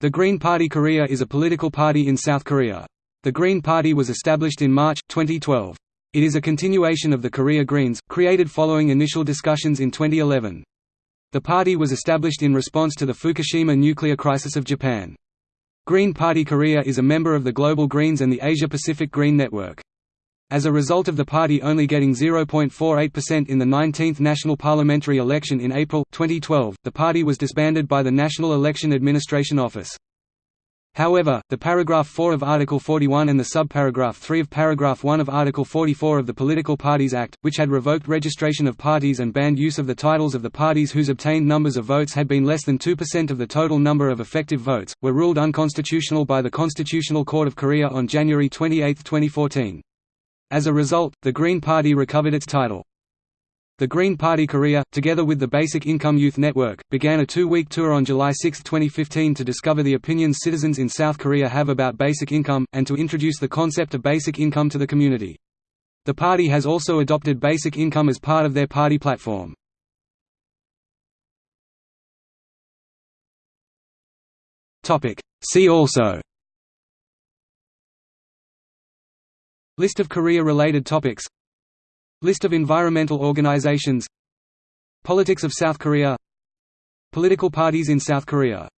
The Green Party Korea is a political party in South Korea. The Green Party was established in March, 2012. It is a continuation of the Korea Greens, created following initial discussions in 2011. The party was established in response to the Fukushima nuclear crisis of Japan. Green Party Korea is a member of the Global Greens and the Asia-Pacific Green Network. As a result of the party only getting 0.48% in the 19th national parliamentary election in April, 2012, the party was disbanded by the National Election Administration Office. However, the paragraph 4 of Article 41 and the subparagraph 3 of paragraph 1 of Article 44 of the Political Parties Act, which had revoked registration of parties and banned use of the titles of the parties whose obtained numbers of votes had been less than 2% of the total number of effective votes, were ruled unconstitutional by the Constitutional Court of Korea on January 28, 2014. As a result, the Green Party recovered its title. The Green Party Korea, together with the Basic Income Youth Network, began a two-week tour on July 6, 2015 to discover the opinions citizens in South Korea have about basic income, and to introduce the concept of basic income to the community. The party has also adopted basic income as part of their party platform. See also List of Korea-related topics. List of environmental organizations. Politics of South Korea. Political parties in South Korea